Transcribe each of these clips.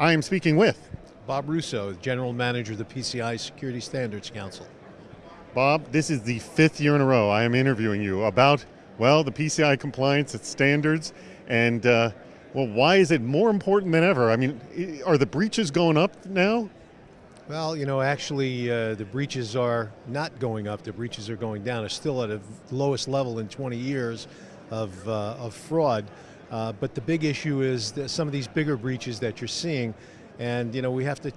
I am speaking with Bob Russo, General Manager of the PCI Security Standards Council. Bob, this is the fifth year in a row I am interviewing you about, well, the PCI compliance, its standards, and uh, well, why is it more important than ever? I mean, are the breaches going up now? Well, you know, actually, uh, the breaches are not going up. The breaches are going down. It's still at the lowest level in 20 years of, uh, of fraud. Uh, but the big issue is some of these bigger breaches that you're seeing, and you know, we have to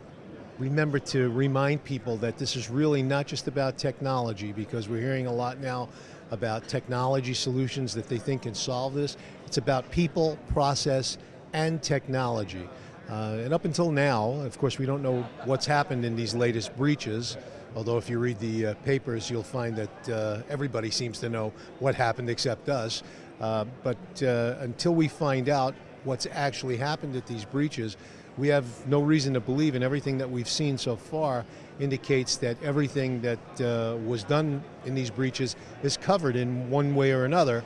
remember to remind people that this is really not just about technology, because we're hearing a lot now about technology solutions that they think can solve this. It's about people, process, and technology. Uh, and up until now, of course, we don't know what's happened in these latest breaches, although if you read the uh, papers, you'll find that uh, everybody seems to know what happened except us. Uh, but uh, until we find out what's actually happened at these breaches, we have no reason to believe, and everything that we've seen so far indicates that everything that uh, was done in these breaches is covered in one way or another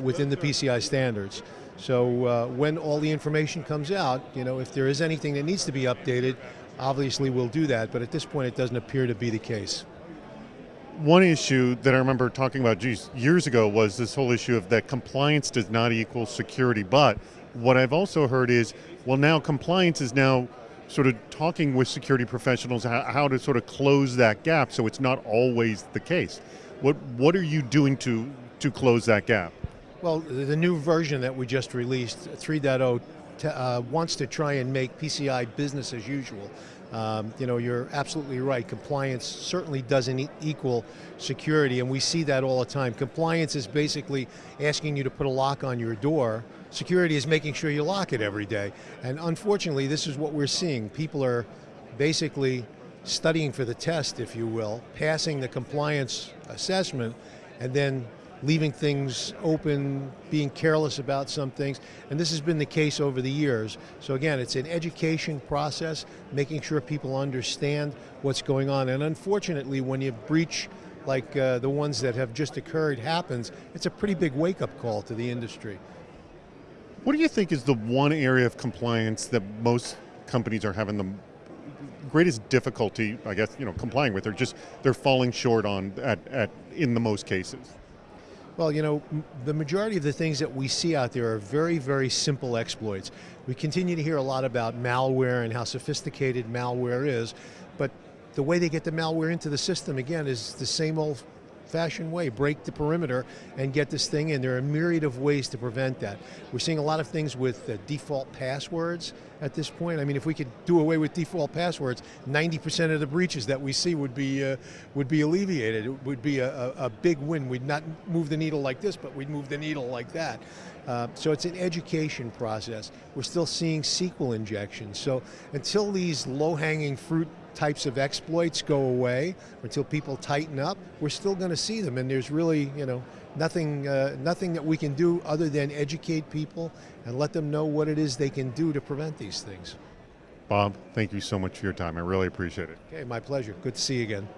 within the PCI standards. So uh, when all the information comes out, you know, if there is anything that needs to be updated, obviously we'll do that, but at this point it doesn't appear to be the case. One issue that I remember talking about geez, years ago was this whole issue of that compliance does not equal security, but what I've also heard is, well now compliance is now sort of talking with security professionals how, to sort of close that gap so it's not always the case. What, what are you doing to, to close that gap? Well, the new version that we just released, 3.0, uh, wants to try and make PCI business as usual. Um, you know, you're absolutely right. Compliance certainly doesn't e equal security, and we see that all the time. Compliance is basically asking you to put a lock on your door. Security is making sure you lock it every day. And unfortunately, this is what we're seeing. People are basically studying for the test, if you will, passing the compliance assessment, and then leaving things open, being careless about some things, and this has been the case over the years. So again, it's an education process, making sure people understand what's going on, and unfortunately when you breach like uh, the ones that have just occurred happens, it's a pretty big wake-up call to the industry. What do you think is the one area of compliance that most companies are having the greatest difficulty, I guess, you know, complying with, or just they're falling short on at, at in the most cases? Well, you know, the majority of the things that we see out there are very, very simple exploits. We continue to hear a lot about malware and how sophisticated malware is, but the way they get the malware into the system, again, is the same old fashioned way, break the perimeter and get this thing in. There are a myriad of ways to prevent that. We're seeing a lot of things with uh, default passwords at this point. I mean, if we could do away with default passwords, 90% of the breaches that we see would be uh, would be alleviated. It would be a, a, a, big win. We'd not move the needle like this, but we'd move the needle like that. Uh, so it's an education process. We're still seeing SQL injections. So until these low-hanging fruit types of exploits go away, until people tighten up, we're still going to see them. And there's really, you know, nothing, uh, nothing that we can do other than educate people and let them know what it is they can do to prevent these things. Bob, thank you so much for your time. I really appreciate it. Okay, my pleasure. Good to see you again.